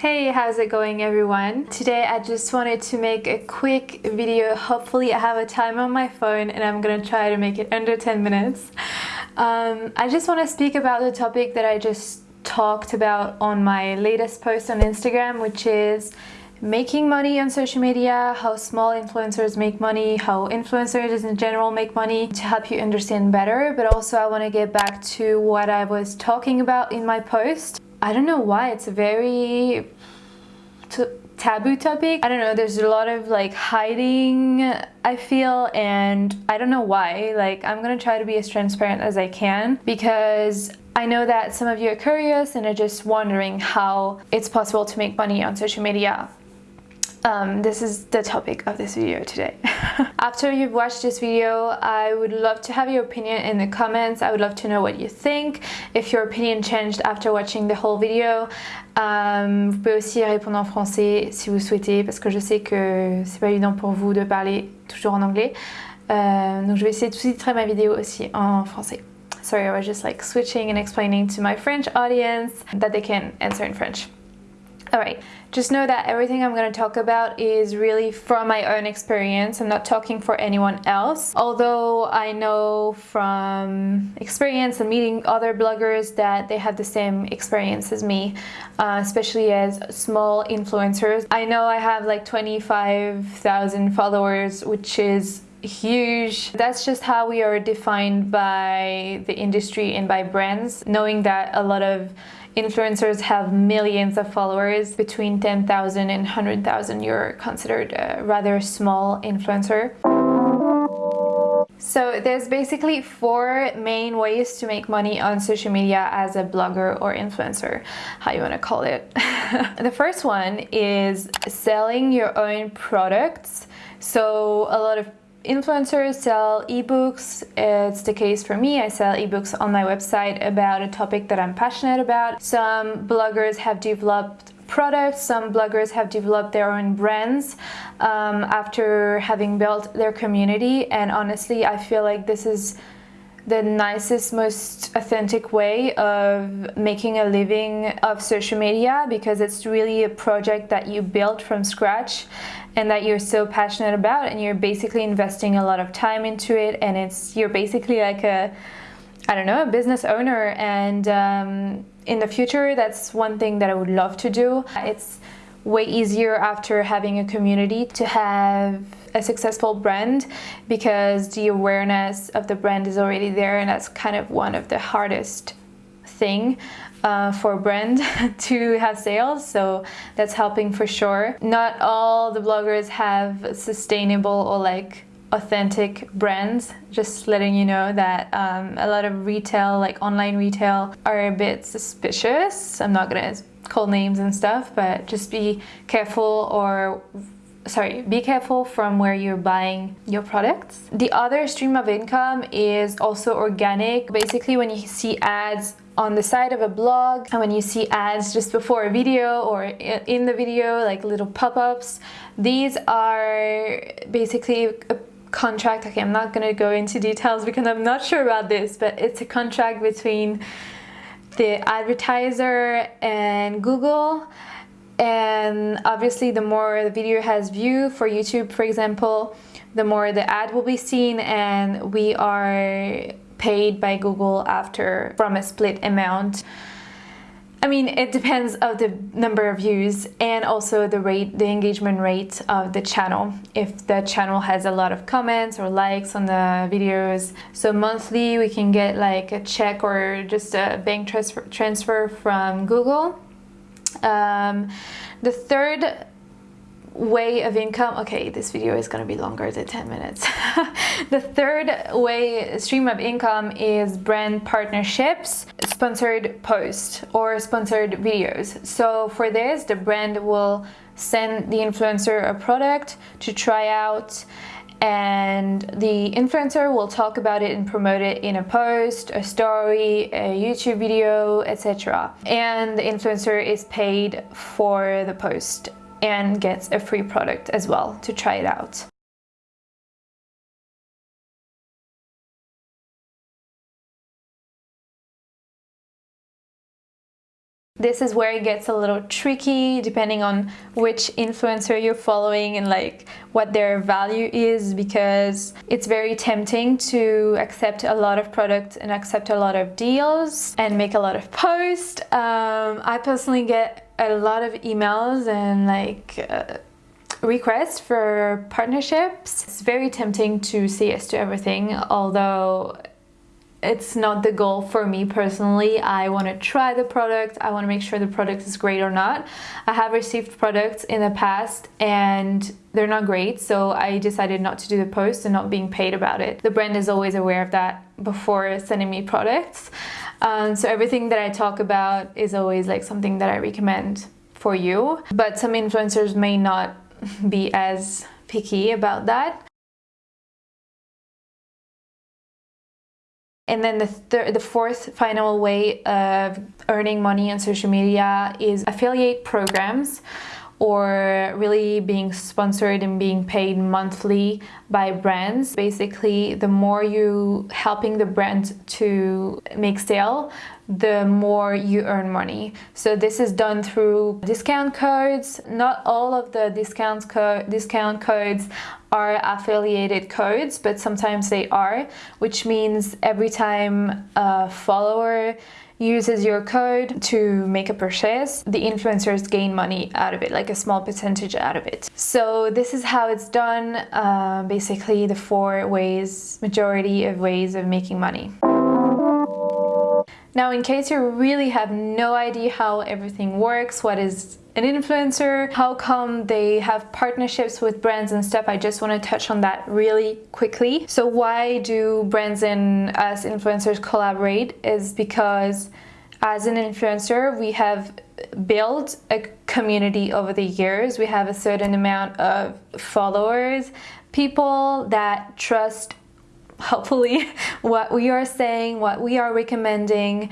Hey, how's it going everyone? Today I just wanted to make a quick video. Hopefully I have a time on my phone and I'm gonna try to make it under 10 minutes. Um, I just want to speak about the topic that I just talked about on my latest post on Instagram, which is making money on social media, how small influencers make money, how influencers in general make money to help you understand better. But also I want to get back to what I was talking about in my post I don't know why it's a very taboo topic. I don't know, there's a lot of like hiding I feel and I don't know why. Like I'm gonna try to be as transparent as I can because I know that some of you are curious and are just wondering how it's possible to make money on social media um, this is the topic of this video today. After you've watched this video, I would love to have your opinion in the comments. I would love to know what you think. If your opinion changed after watching the whole video, um, vous pouvez aussi répondre en français si vous souhaitez, parce que je sais que c'est pas évident pour vous de parler toujours en anglais. Euh, donc je vais essayer de sous-titrer ma vidéo aussi en français. Sorry, I was just like switching and explaining to my French audience that they can answer in French. Alright, just know that everything I'm going to talk about is really from my own experience. I'm not talking for anyone else. Although I know from experience and meeting other bloggers that they have the same experience as me, uh, especially as small influencers. I know I have like 25,000 followers, which is huge. That's just how we are defined by the industry and by brands, knowing that a lot of influencers have millions of followers between 10,000 and 100,000 you're considered a rather small influencer so there's basically four main ways to make money on social media as a blogger or influencer, how you want to call it. the first one is selling your own products. So a lot of Influencers sell ebooks. It's the case for me. I sell ebooks on my website about a topic that I'm passionate about. Some bloggers have developed products. Some bloggers have developed their own brands um, after having built their community. And honestly, I feel like this is the nicest, most authentic way of making a living of social media because it's really a project that you built from scratch and that you're so passionate about and you're basically investing a lot of time into it and it's you're basically like a I don't know a business owner. And um, in the future that's one thing that I would love to do. It's way easier after having a community to have a successful brand because the awareness of the brand is already there and that's kind of one of the hardest thing uh, for a brand to have sales so that's helping for sure. Not all the bloggers have sustainable or like authentic brands just letting you know that um, a lot of retail like online retail are a bit suspicious. I'm not gonna call names and stuff but just be careful or sorry be careful from where you're buying your products. The other stream of income is also organic. Basically when you see ads on the side of a blog and when you see ads just before a video or in the video like little pop-ups these are basically a contract. Okay I'm not gonna go into details because I'm not sure about this but it's a contract between the advertiser and Google and obviously the more the video has view for YouTube for example the more the ad will be seen and we are paid by Google after from a split amount. I mean, it depends of the number of views and also the rate, the engagement rate of the channel. If the channel has a lot of comments or likes on the videos. So monthly we can get like a check or just a bank transfer, transfer from Google. Um, the third way of income okay this video is going to be longer than 10 minutes. The third way stream of income is brand partnerships sponsored posts or sponsored videos. So for this the brand will send the influencer a product to try out and the influencer will talk about it and promote it in a post, a story, a YouTube video, etc. And the influencer is paid for the post and gets a free product as well to try it out. This is where it gets a little tricky depending on which influencer you're following and like what their value is because it's very tempting to accept a lot of products and accept a lot of deals and make a lot of posts. Um, I personally get a lot of emails and like uh, requests for partnerships. It's very tempting to say yes to everything, although it's not the goal for me personally. I want to try the product. I want to make sure the product is great or not. I have received products in the past and they're not great, so I decided not to do the post and not being paid about it. The brand is always aware of that before sending me products. Um, so everything that I talk about is always like something that I recommend for you. But some influencers may not be as picky about that. And then the, the fourth final way of earning money on social media is affiliate programs or really being sponsored and being paid monthly by brands. Basically, the more you helping the brand to make sale, the more you earn money. So this is done through discount codes. Not all of the discount, co discount codes are affiliated codes, but sometimes they are, which means every time a follower uses your code to make a purchase, the influencers gain money out of it, like a small percentage out of it. So this is how it's done, uh, basically the four ways, majority of ways of making money. Now, in case you really have no idea how everything works, what is an influencer, how come they have partnerships with brands and stuff, I just want to touch on that really quickly. So why do brands and us influencers collaborate is because as an influencer, we have built a community over the years. We have a certain amount of followers, people that trust hopefully what we are saying, what we are recommending,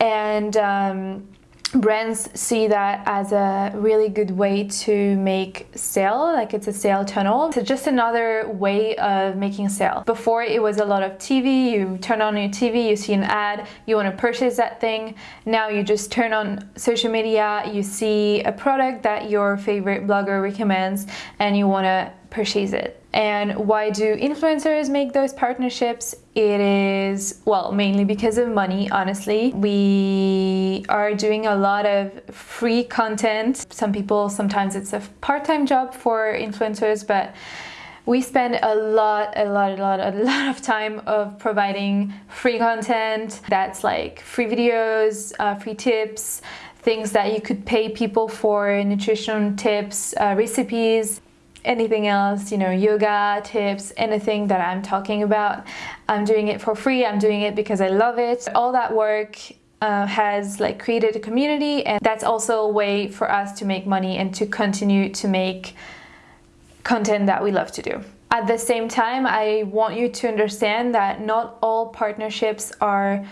and um, brands see that as a really good way to make sale like it's a sale tunnel. It's just another way of making sale. Before it was a lot of tv you turn on your tv you see an ad you want to purchase that thing. Now you just turn on social media you see a product that your favorite blogger recommends and you want to purchase it and why do influencers make those partnerships? It is, well, mainly because of money, honestly. We are doing a lot of free content. Some people, sometimes it's a part-time job for influencers, but we spend a lot, a lot, a lot, a lot of time of providing free content. That's like free videos, uh, free tips, things that you could pay people for, nutrition tips, uh, recipes, anything else, you know, yoga tips, anything that I'm talking about. I'm doing it for free. I'm doing it because I love it. All that work uh, has like created a community and that's also a way for us to make money and to continue to make content that we love to do. At the same time, I want you to understand that not all partnerships are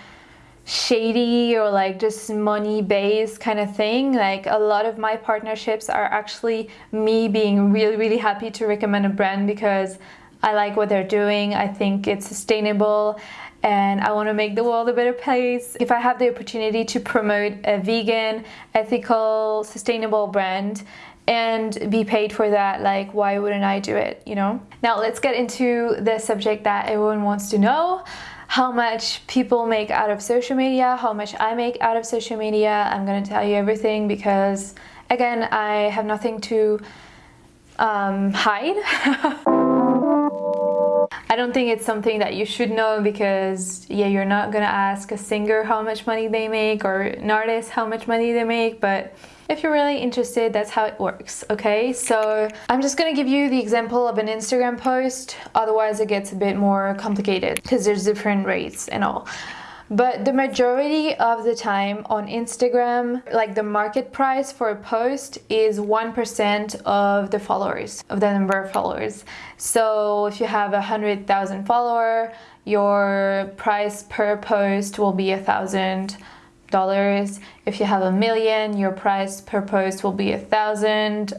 shady or like just money based kind of thing. Like a lot of my partnerships are actually me being really really happy to recommend a brand because I like what they're doing. I think it's sustainable and I want to make the world a better place. If I have the opportunity to promote a vegan ethical sustainable brand and be paid for that like why wouldn't I do it you know? Now let's get into the subject that everyone wants to know how much people make out of social media, how much I make out of social media. I'm going to tell you everything because, again, I have nothing to um, hide. I don't think it's something that you should know because, yeah, you're not going to ask a singer how much money they make or an artist how much money they make, but if you're really interested, that's how it works, okay? So I'm just gonna give you the example of an Instagram post, otherwise it gets a bit more complicated because there's different rates and all. But the majority of the time on Instagram, like the market price for a post is 1% of the followers, of the number of followers. So if you have a 100,000 follower, your price per post will be a thousand dollars. If you have a million, your price per post will be a thousand,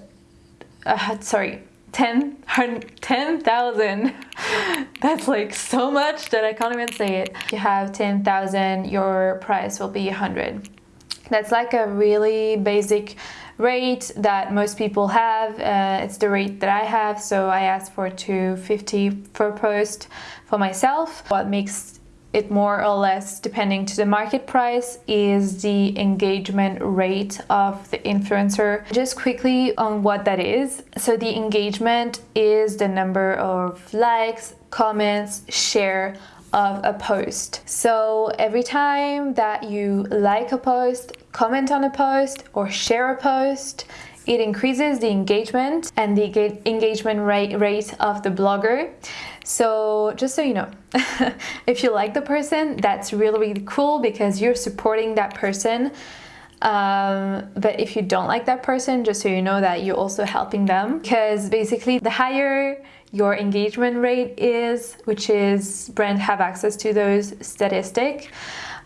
uh, sorry, 10,000. 10, That's like so much that I can't even say it. If you have 10,000, your price will be 100. That's like a really basic rate that most people have. Uh, it's the rate that I have, so I asked for 250 per post for myself. What makes it more or less depending to the market price is the engagement rate of the influencer. Just quickly on what that is. So the engagement is the number of likes comments share of a post. So every time that you like a post comment on a post or share a post it increases the engagement and the engagement rate, rate of the blogger so just so you know, if you like the person, that's really, really cool because you're supporting that person. Um, but if you don't like that person, just so you know that you're also helping them because basically the higher your engagement rate is, which is brand have access to those statistic,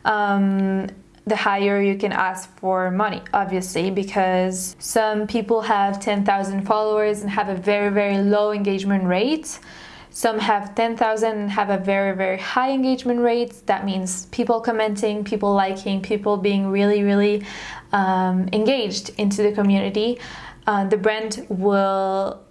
um, the higher you can ask for money, obviously, because some people have 10,000 followers and have a very, very low engagement rate. Some have 10,000 and have a very, very high engagement rate. That means people commenting, people liking, people being really, really um, engaged into the community. Uh, the brand will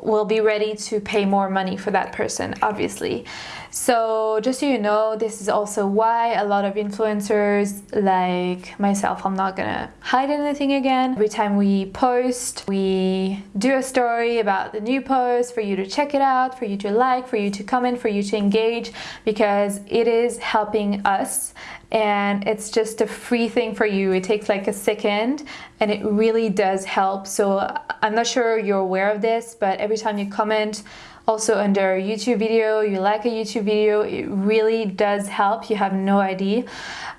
will be ready to pay more money for that person, obviously. So just so you know, this is also why a lot of influencers like myself, I'm not gonna hide anything again. Every time we post, we do a story about the new post for you to check it out, for you to like, for you to comment, for you to engage, because it is helping us and it's just a free thing for you. It takes like a second and it really does help. So I'm not sure you're aware of this, but every time you comment, also under a YouTube video, you like a YouTube video, it really does help. You have no idea.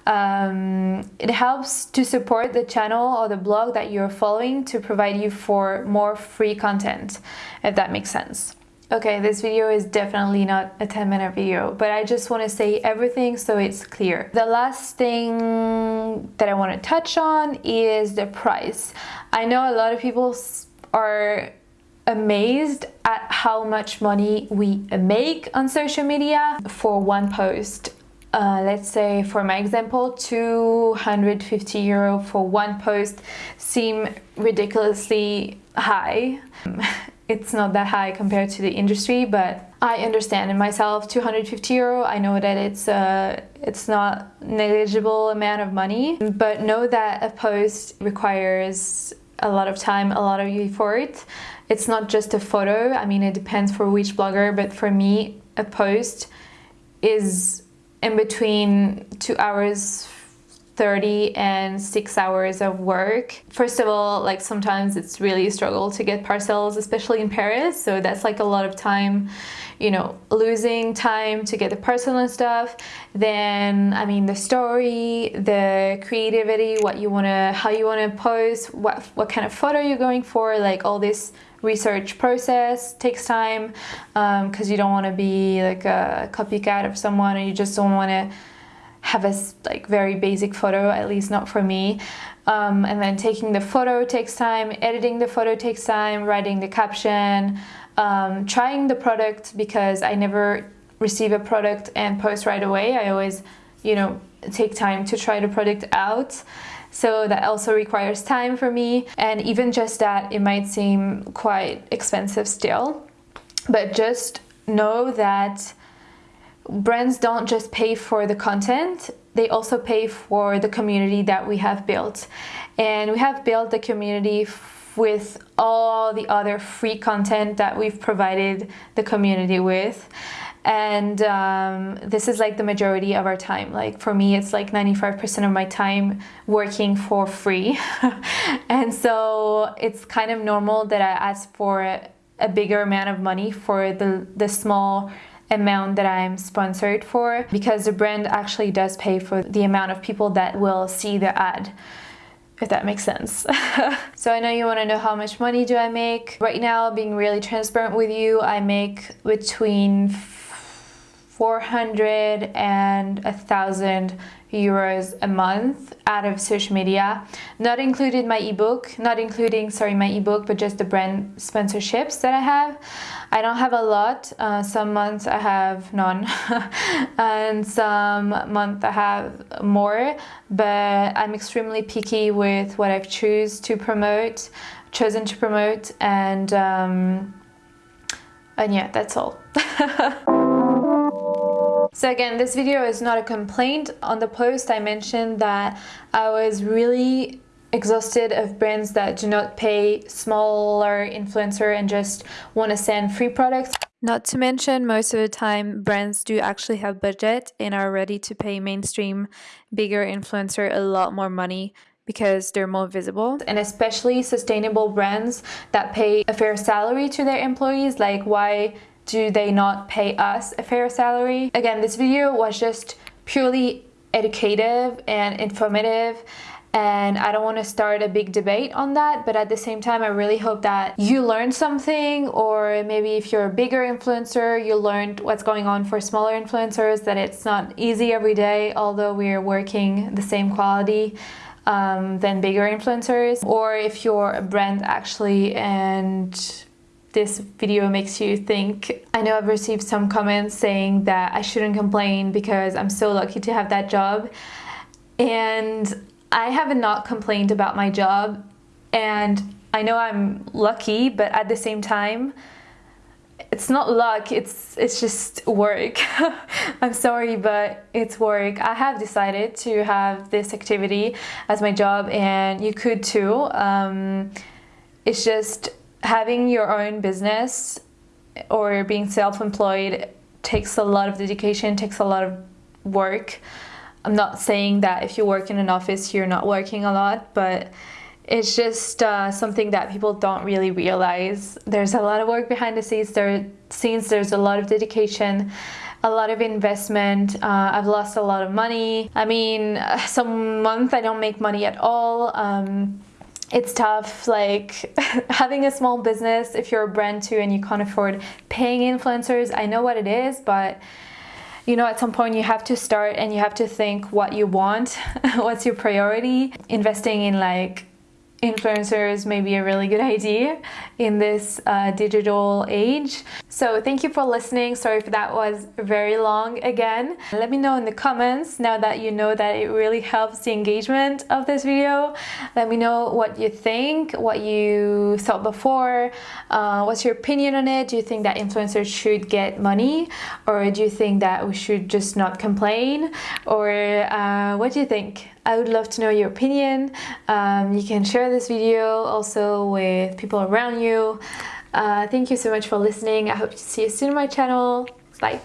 Um, it helps to support the channel or the blog that you're following to provide you for more free content, if that makes sense. Okay, this video is definitely not a 10 minute video, but I just want to say everything so it's clear. The last thing that I want to touch on is the price. I know a lot of people are amazed at how much money we make on social media for one post. Uh, let's say for my example 250 euro for one post seem ridiculously high it's not that high compared to the industry but I understand in myself 250 euro I know that it's uh, it's not negligible amount of money but know that a post requires a lot of time a lot of effort it's not just a photo. I mean, it depends for which blogger, but for me, a post is in between two hours 30 and six hours of work. First of all, like sometimes it's really a struggle to get parcels, especially in Paris. So that's like a lot of time, you know, losing time to get the parcel and stuff. Then, I mean, the story, the creativity, what you want to, how you want to post, what, what kind of photo you're going for, like all this research process takes time because um, you don't want to be like a copycat of someone and you just don't want to have a like very basic photo, at least not for me. Um, and then taking the photo takes time, editing the photo takes time, writing the caption, um, trying the product because I never receive a product and post right away. I always, you know, take time to try the product out. So that also requires time for me. And even just that, it might seem quite expensive still. But just know that brands don't just pay for the content, they also pay for the community that we have built. And we have built the community with all the other free content that we've provided the community with. And um, this is like the majority of our time. Like for me it's like 95% of my time working for free. And so it's kind of normal that I ask for a bigger amount of money for the the small amount that I'm sponsored for because the brand actually does pay for the amount of people that will see the ad if that makes sense. so I know you want to know how much money do I make. Right now, being really transparent with you, I make between 400 and a thousand euros a month out of social media. Not including my ebook not including sorry my ebook but just the brand sponsorships that i have. I don't have a lot. Uh, some months i have none. And some month i have more. But i'm extremely picky with what i've choose to promote chosen to promote and um, and yeah that's all So again, this video is not a complaint. On the post, I mentioned that I was really exhausted of brands that do not pay smaller influencer and just want to send free products. Not to mention, most of the time, brands do actually have budget and are ready to pay mainstream, bigger influencer a lot more money because they're more visible and especially sustainable brands that pay a fair salary to their employees like why do they not pay us a fair salary? Again, this video was just purely educative and informative and I don't want to start a big debate on that but at the same time I really hope that you learned something or maybe if you're a bigger influencer you learned what's going on for smaller influencers that it's not easy every day although we're working the same quality um, than bigger influencers or if you're a brand actually and this video makes you think. I know I've received some comments saying that I shouldn't complain because I'm so lucky to have that job. And I have not complained about my job and I know I'm lucky, but at the same time, it's not luck, it's it's just work. I'm sorry, but it's work. I have decided to have this activity as my job and you could too. Um, it's just having your own business or being self-employed takes a lot of dedication, takes a lot of work. I'm not saying that if you work in an office you're not working a lot, but it's just uh, something that people don't really realize. There's a lot of work behind the scenes. There, scenes. There's a lot of dedication, a lot of investment. Uh, I've lost a lot of money. I mean, some month I don't make money at all. Um, it's tough like having a small business if you're a brand too and you can't afford paying influencers I know what it is but you know at some point you have to start and you have to think what you want what's your priority. Investing in like influencers may be a really good idea in this uh, digital age. So thank you for listening. Sorry if that was very long again. Let me know in the comments now that you know that it really helps the engagement of this video. Let me know what you think, what you thought before, uh, what's your opinion on it? Do you think that influencers should get money or do you think that we should just not complain or uh, what do you think? I would love to know your opinion. Um, you can share this video also with people around you. Uh, thank you so much for listening. I hope to see you soon on my channel. Bye.